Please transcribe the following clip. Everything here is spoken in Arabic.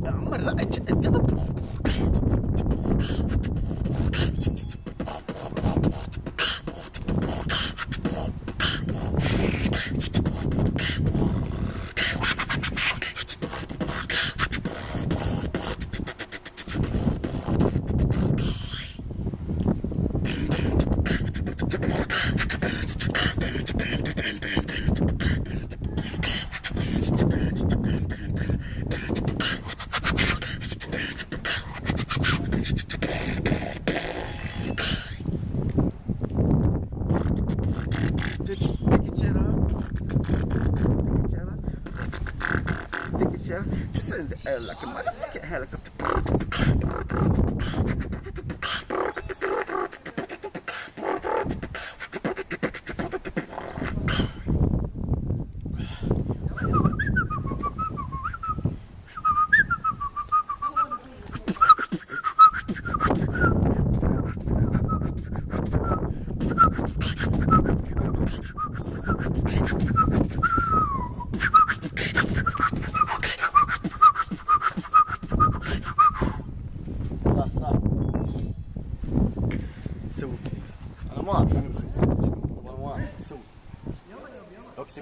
مرة Just send the air like a motherfucking helicopter. صح سوي. أنا موافق أنا موافق سوي. اقسم